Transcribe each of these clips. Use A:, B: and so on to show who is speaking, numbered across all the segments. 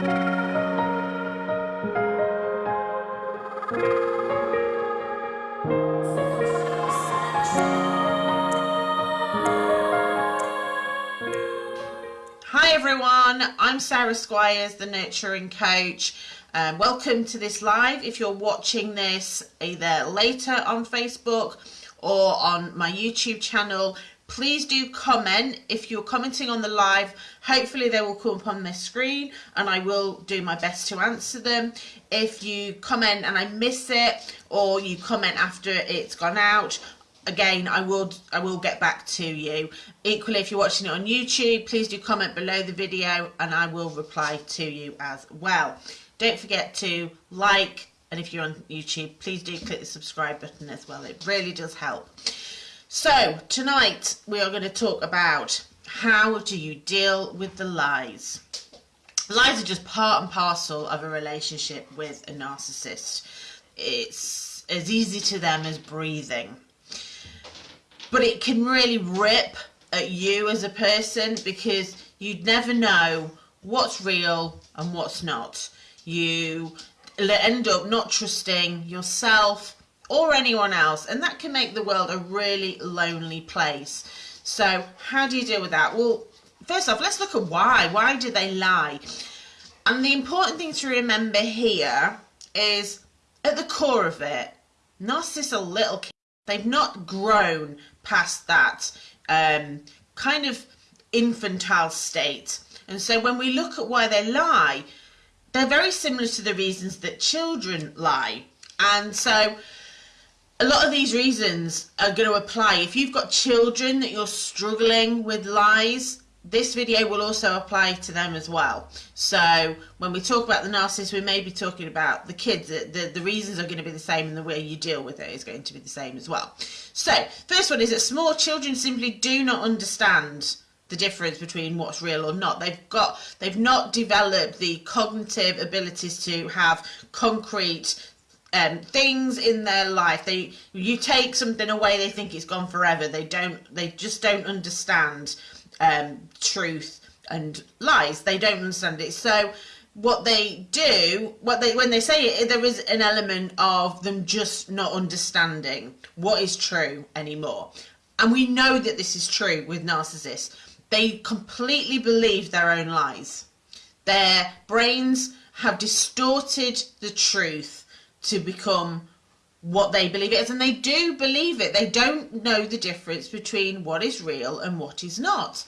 A: Hi everyone, I'm Sarah Squires, the Nurturing Coach. Um, welcome to this live. If you're watching this either later on Facebook or on my YouTube channel, please do comment. If you're commenting on the live, hopefully they will come up on the screen and I will do my best to answer them. If you comment and I miss it or you comment after it's gone out, again i will i will get back to you equally if you're watching it on youtube please do comment below the video and i will reply to you as well don't forget to like and if you're on youtube please do click the subscribe button as well it really does help so tonight we are going to talk about how do you deal with the lies. Lies are just part and parcel of a relationship with a narcissist. It's as easy to them as breathing. But it can really rip at you as a person because you'd never know what's real and what's not. You end up not trusting yourself or anyone else, and that can make the world a really lonely place. So, how do you deal with that? Well, first off, let's look at why. Why do they lie? And the important thing to remember here is at the core of it, narcissists are little kids. They've not grown past that um, kind of infantile state. And so when we look at why they lie, they're very similar to the reasons that children lie. And so a lot of these reasons are going to apply. If you've got children that you're struggling with lies, this video will also apply to them as well. So when we talk about the narcissist, we may be talking about the kids. The, the, the, reasons are going to be the same and the way you deal with it is going to be the same as well. So first one is that small children simply do not understand the difference between what's real or not. They've got, they've not developed the cognitive abilities to have concrete um, things in their life. They, you take something away, they think it's gone forever. They don't, they just don't understand um, truth and lies. They don't understand it. So what they do, what they when they say it, there is an element of them just not understanding what is true anymore. And we know that this is true with narcissists. They completely believe their own lies. Their brains have distorted the truth to become what they believe it is and they do believe it. They don't know the difference between what is real and what is not.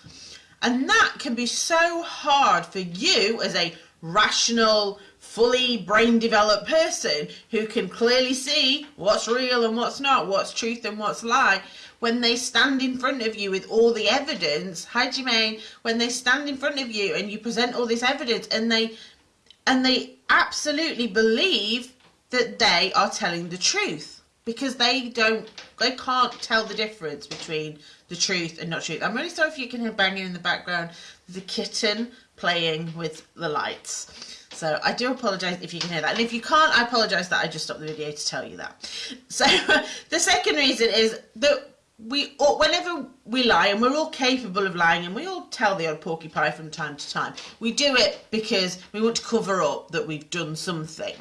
A: And that can be so hard for you as a rational fully brain developed person who can clearly see what's real and what's not what's truth and what's lie when they stand in front of you with all the evidence you mean when they stand in front of you and you present all this evidence and they and they absolutely believe that they are telling the truth because they don't they can't tell the difference between the truth and not truth. I'm really sorry if you can hear banging in the background the kitten playing with the lights. So i do apologize if you can hear that. And if you can't i apologize that i just stopped the video to tell you that. So the second reason is that we whenever we lie and we're all capable of lying and we all tell the odd porcupine from time to time we do it because we want to cover up that we've done something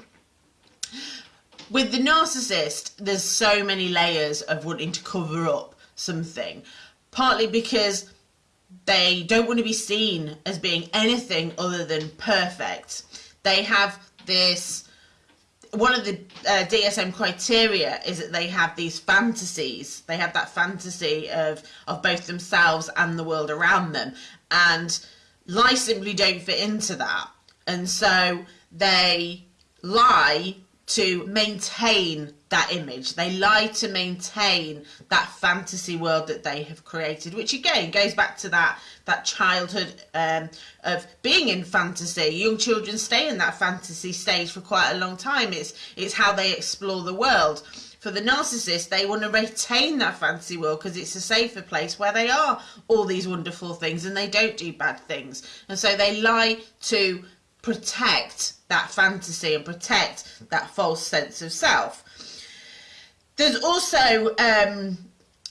A: with the narcissist, there's so many layers of wanting to cover up something. Partly because they don't want to be seen as being anything other than perfect. They have this one of the uh, DSM criteria is that they have these fantasies. They have that fantasy of of both themselves and the world around them, and lies simply don't fit into that. And so they lie to maintain that image. They lie to maintain that fantasy world that they have created, which again goes back to that that childhood um, of being in fantasy. Young children stay in that fantasy stage for quite a long time. It's it's how they explore the world. For the narcissist, they want to retain that fantasy world because it's a safer place where they are all these wonderful things and they don't do bad things. And so they lie to protect that fantasy and protect that false sense of self. There's also um,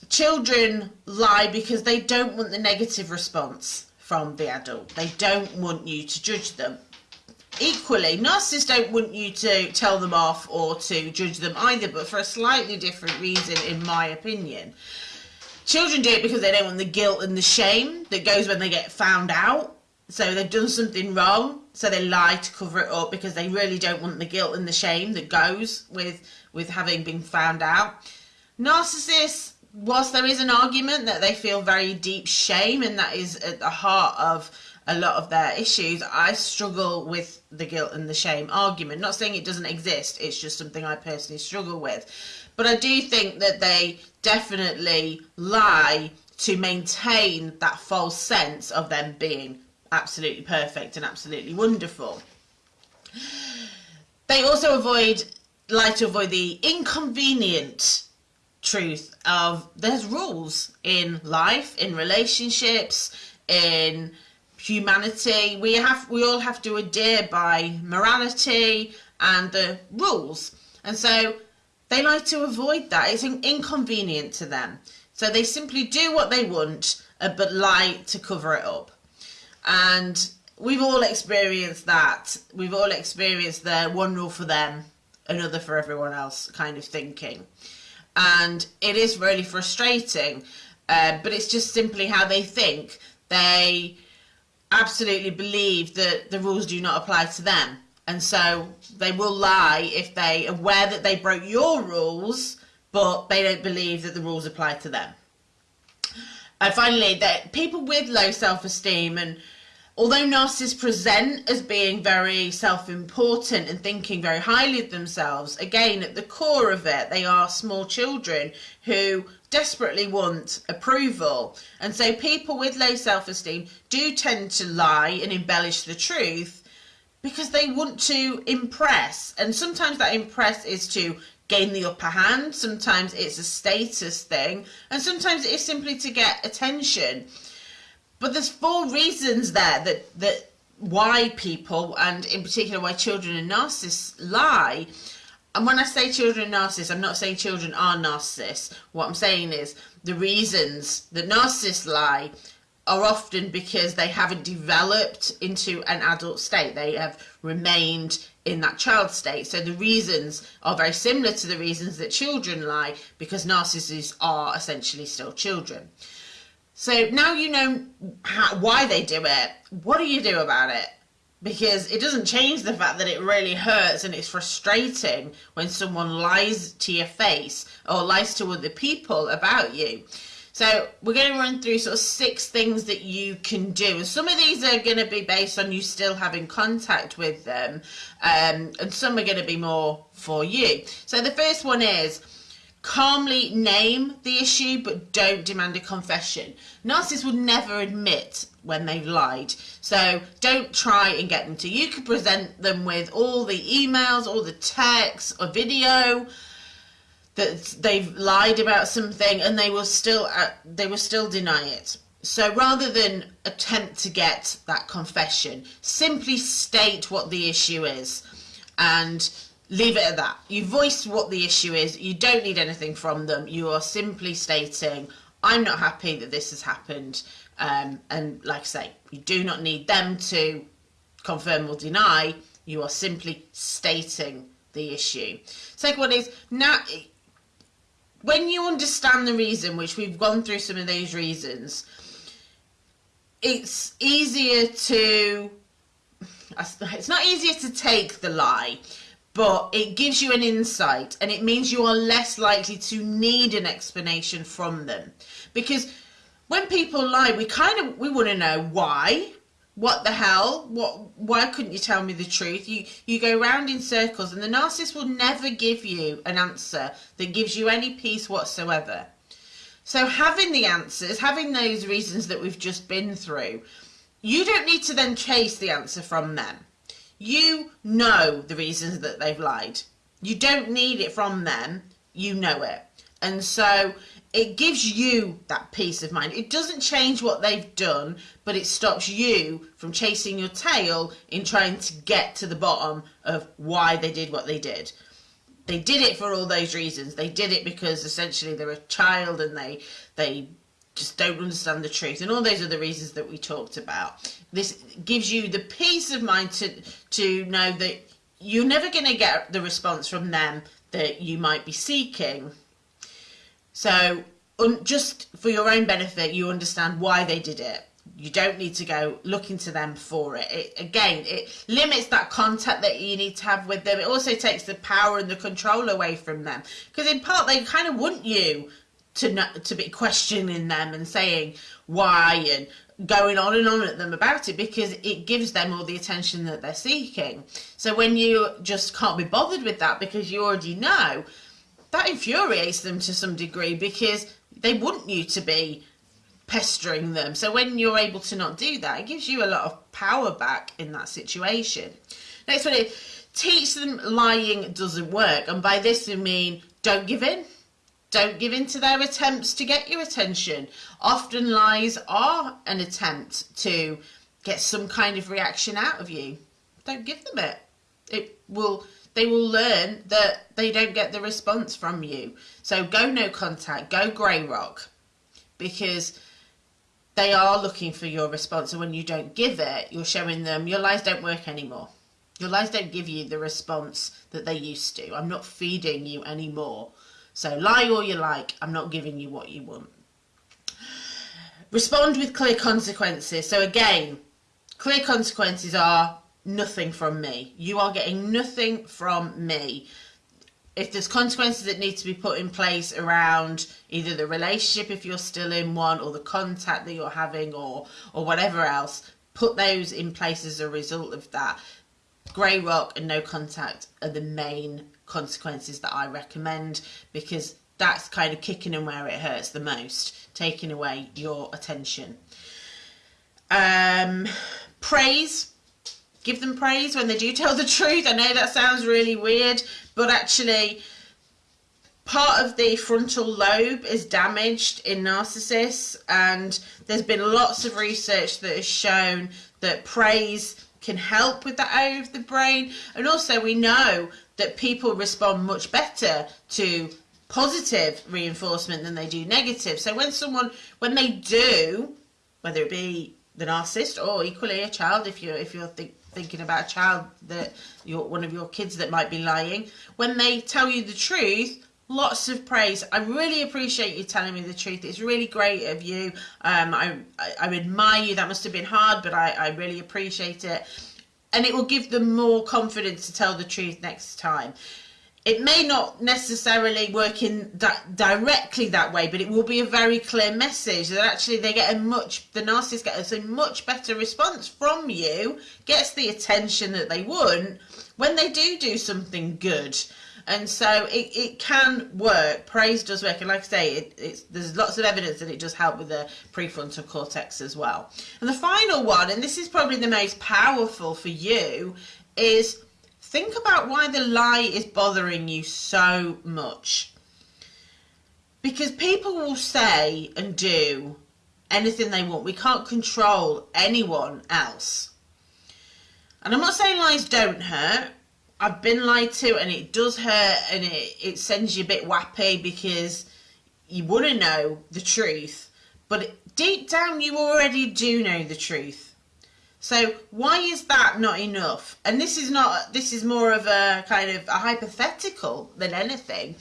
A: children lie because they don't want the negative response from the adult. They don't want you to judge them. equally, narcissists don't want you to tell them off or to judge them either, but for a slightly different reason, in my opinion. Children do it because they don't want the guilt and the shame that goes when they get found out. So they've done something wrong, so they lie to cover it up because they really don't want the guilt and the shame that goes with with having been found out. Narcissists, whilst there is an argument that they feel very deep shame and that is at the heart of a lot of their issues, I struggle with the guilt and the shame argument. Not saying it doesn't exist, it's just something I personally struggle with. But I do think that they definitely lie to maintain that false sense of them being absolutely perfect and absolutely wonderful. They also avoid like to avoid the inconvenient truth of there's rules in life, in relationships, in humanity. We have we all have to adhere by morality and the rules. And so they like to avoid that. It's inconvenient to them. So they simply do what they want uh, but lie to cover it up. And we've all experienced that. We've all experienced the one rule for them, another for everyone else kind of thinking. And it is really frustrating, uh, but it's just simply how they think. They absolutely believe that the rules do not apply to them. And so they will lie if they are aware that they broke your rules, but they don't believe that the rules apply to them. And finally, that people with low self-esteem and although narcissists present as being very self-important and thinking very highly of themselves, again, at the core of it, they are small children who desperately want approval. And so people with low self-esteem do tend to lie and embellish the truth because they want to impress. And sometimes that impress is to gain the upper hand. Sometimes it's a status thing. And sometimes it is simply to get attention. But there's four reasons there that, that why people, and in particular why children and narcissists lie. And when I say children are narcissists, I'm not saying children are narcissists. What I'm saying is the reasons that narcissists lie are often because they haven't developed into an adult state. They have remained in that child state. So the reasons are very similar to the reasons that children lie because narcissists are essentially still children. So now you know how, why they do it. What do you do about it? Because it doesn't change the fact that it really hurts and it's frustrating when someone lies to your face or lies to other people about you. So we're going to run through sort of six things that you can do. And some of these are going to be based on you still having contact with them. Um, and some are going to be more for you. So the first one is calmly name the issue but don't demand a confession. Narcissists will never admit when they've lied. So don't try and get them to. You could present them with all the emails, all the texts, a video, that they've lied about something and they will still uh, they will still deny it. So rather than attempt to get that confession simply state what the issue is and leave it at that. You voice what the issue is. You don't need anything from them. You are simply stating i'm not happy that this has happened. Um, and like i say you do not need them to confirm or deny. You are simply stating the issue. Second one is now when you understand the reason, which we've gone through some of those reasons, it's easier to, it's not easier to take the lie, but it gives you an insight and it means you are less likely to need an explanation from them. Because when people lie, we kind of, we want to know why, what the hell? What why couldn't you tell me the truth? You you go round in circles and the narcissist will never give you an answer that gives you any peace whatsoever. So having the answers having those reasons that we've just been through you don't need to then chase the answer from them. You know the reasons that they've lied. You don't need it from them. You know it. And so it gives you that peace of mind. It doesn't change what they've done, but it stops you from chasing your tail in trying to get to the bottom of why they did what they did. They did it for all those reasons. They did it because essentially they're a child and they they just don't understand the truth and all those other reasons that we talked about this gives you the peace of mind to to know that you're never going to get the response from them that you might be seeking so just for your own benefit you understand why they did it you don't need to go looking to them for it. it. Again, it limits that contact that you need to have with them. It also takes the power and the control away from them because in part they kind of want you to not, to be questioning them and saying why and going on and on at them about it because it gives them all the attention that they're seeking. So when you just can't be bothered with that because you already know, that infuriates them to some degree because they want you to be pestering them. So when you're able to not do that, it gives you a lot of power back in that situation. Next one is teach them lying doesn't work. And by this we mean don't give in. Don't give in to their attempts to get your attention. Often lies are an attempt to get some kind of reaction out of you. Don't give them it. It will they will learn that they don't get the response from you. So go no contact, go grey rock because they are looking for your response. And when you don't give it, you're showing them your lies don't work anymore. Your lies don't give you the response that they used to. I'm not feeding you anymore. So lie all you like. I'm not giving you what you want. Respond with clear consequences. So again, clear consequences are nothing from me. You are getting nothing from me. If there's consequences that need to be put in place around either the relationship if you're still in one or the contact that you're having or or whatever else put those in place as a result of that. Grey rock and no contact are the main consequences that i recommend because that's kind of kicking in where it hurts the most taking away your attention. Um praise give them praise when they do tell the truth. I know that sounds really weird but actually part of the frontal lobe is damaged in narcissists and there's been lots of research that has shown that praise can help with that area of the brain. And also we know that people respond much better to positive reinforcement than they do negative. So when someone when they do whether it be the narcissist or equally a child if you're if you're think, thinking about a child that you're one of your kids that might be lying. When they tell you the truth lots of praise. I really appreciate you telling me the truth. It's really great of you. Um, I, I, I admire you. That must have been hard but I, I really appreciate it. And it will give them more confidence to tell the truth next time it may not necessarily work in directly that way, but it will be a very clear message that actually they get a much the narcissist gets a much better response from you, gets the attention that they want when they do do something good. And so it, it can work. Praise does work, and like I say, it, it's, there's lots of evidence that it does help with the prefrontal cortex as well. And the final one, and this is probably the most powerful for you, is think about why the lie is bothering you so much. Because people will say and do anything they want. We can't control anyone else. And I'm not saying lies don't hurt. I've been lied to and it does hurt and it, it sends you a bit wappy because you want to know the truth. But deep down you already do know the truth. So why is that not enough? And this is not, this is more of a kind of a hypothetical than anything.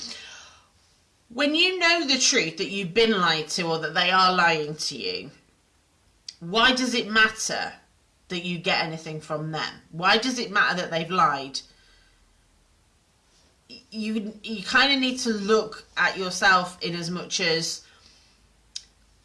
A: When you know the truth that you've been lied to or that they are lying to you, why does it matter that you get anything from them? Why does it matter that they've lied? You, you kind of need to look at yourself in as much as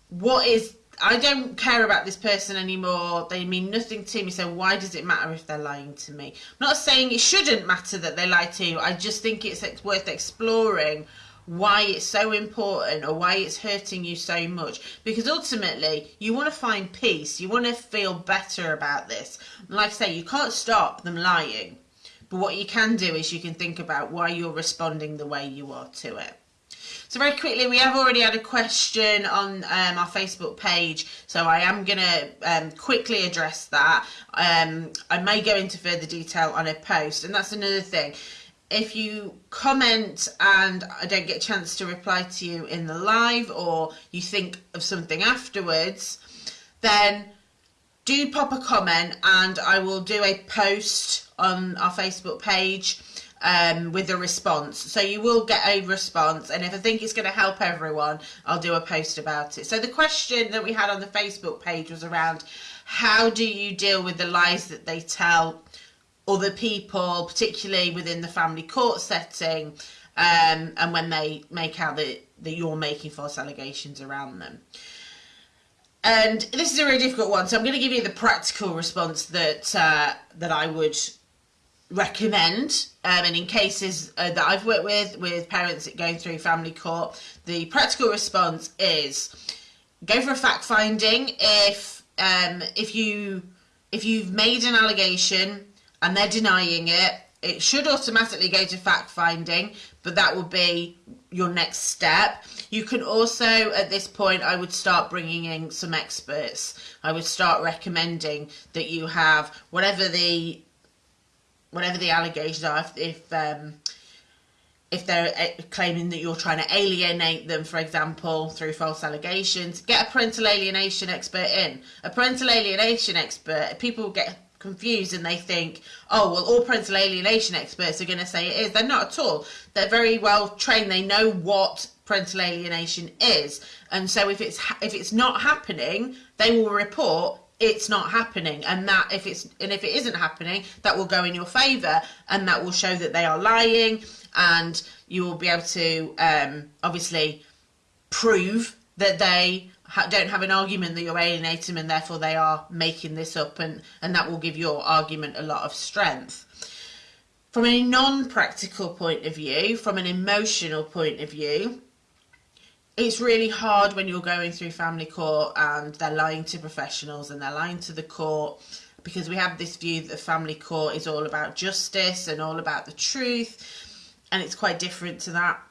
A: what is I don't care about this person anymore. They mean nothing to me. So why does it matter if they're lying to me? I'm not saying it shouldn't matter that they lie to you. I just think it's worth exploring why it's so important or why it's hurting you so much because ultimately you want to find peace you want to feel better about this like i say you can't stop them lying but what you can do is you can think about why you're responding the way you are to it so very quickly, we have already had a question on um, our Facebook page, so I am going to um, quickly address that. Um, I may go into further detail on a post, and that's another thing. if you comment and I don't get a chance to reply to you in the live or you think of something afterwards, then do pop a comment and I will do a post on our Facebook page um, with a response. So you will get a response, and if I think it's going to help everyone, I'll do a post about it. So the question that we had on the Facebook page was around how do you deal with the lies that they tell other people, particularly within the family court setting, um, and when they make out that, that you're making false allegations around them. And this is a really difficult one, so I'm going to give you the practical response that uh, that I would recommend. Um, and in cases uh, that I've worked with, with parents going through family court, the practical response is go for a fact finding. If um, if you if you've made an allegation and they're denying it, it should automatically go to fact finding, but that would be your next step. You can also, at this point, I would start bringing in some experts. I would start recommending that you have whatever the whatever the allegations are. If if, um, if they're uh, claiming that you're trying to alienate them, for example, through false allegations, get a parental alienation expert in. A parental alienation expert, people get confused and they think, oh, well, all parental alienation experts are going to say it is. They're not at all. They're very well trained. They know what parental alienation is. And so if it's if it's not happening, they will report it's not happening. And that if it's and if it isn't happening that will go in your favor and that will show that they are lying. And you will be able to um, obviously prove that they ha- don't have an argument that you're alienating them and therefore they are making this up. And, and that will give your argument a lot of strength. From a non-practical point of view, from an emotional point of view, it's really hard when you're going through family court and they're lying to professionals and they're lying to the court because we have this view that family court is all about justice and all about the truth and it's quite different to that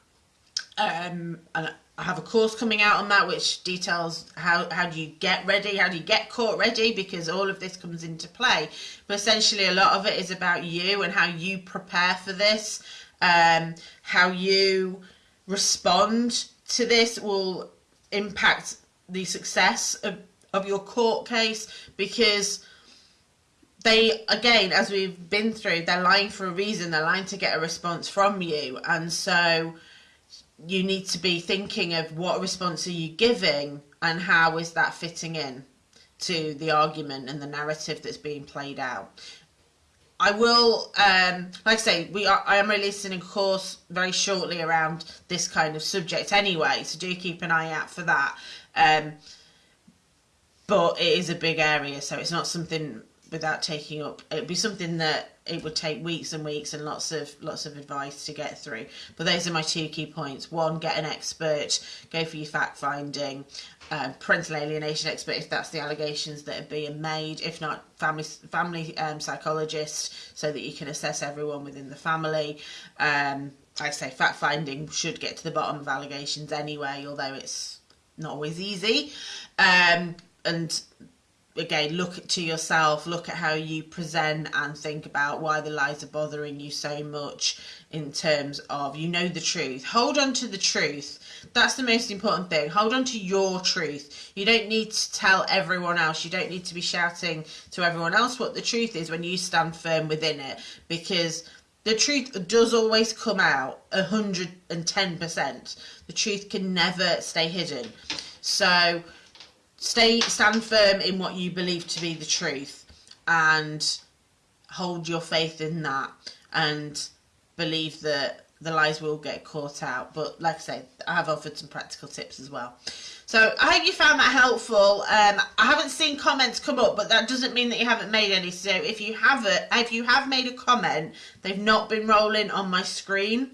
A: um, and I have a course coming out on that which details how, how do you get ready, how do you get court ready, because all of this comes into play. But essentially, a lot of it is about you and how you prepare for this, um, how you respond to this will impact the success of, of your court case because they again as we've been through they're lying for a reason they're lying to get a response from you and so you need to be thinking of what response are you giving and how is that fitting in to the argument and the narrative that's being played out. I will, um, like I say, we are, I am releasing a course very shortly around this kind of subject anyway, so do keep an eye out for that. Um, but it is a big area, so it's not something without taking up. It'd be something that it would take weeks and weeks and lots of lots of advice to get through. But those are my two key points. One, get an expert, go for your fact finding, um, parental alienation expert if that's the allegations that are being made. If not, family family um, psychologist so that you can assess everyone within the family. Um, I say fact finding should get to the bottom of allegations anyway, although it's not always easy. Um, and again look to yourself look at how you present and think about why the lies are bothering you so much in terms of you know the truth hold on to the truth that's the most important thing. Hold on to your truth. You don't need to tell everyone else. You don't need to be shouting to everyone else what the truth is when you stand firm within it because the truth does always come out 110% the truth can never stay hidden. So stay stand firm in what you believe to be the truth and hold your faith in that and believe that the lies will get caught out but like i say i have offered some practical tips as well. So i hope you found that helpful. Um, i haven't seen comments come up but that doesn't mean that you haven't made any. So if you haven't if you have made a comment they've not been rolling on my screen.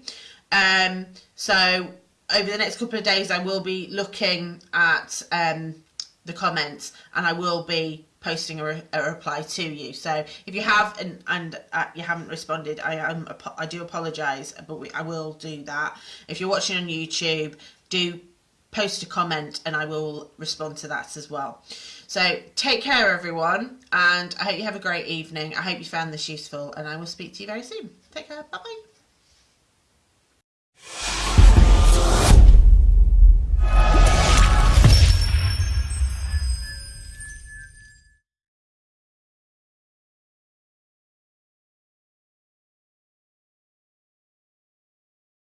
A: Um, so over the next couple of days i will be looking at um, the comments and I will be posting a, re a reply to you. So if you have and, and uh, you haven't responded, I am I do apologise, but we, I will do that. If you're watching on YouTube, do post a comment and I will respond to that as well. So take care everyone and I hope you have a great evening. I hope you found this useful and I will speak to you very soon. Take care. Bye bye.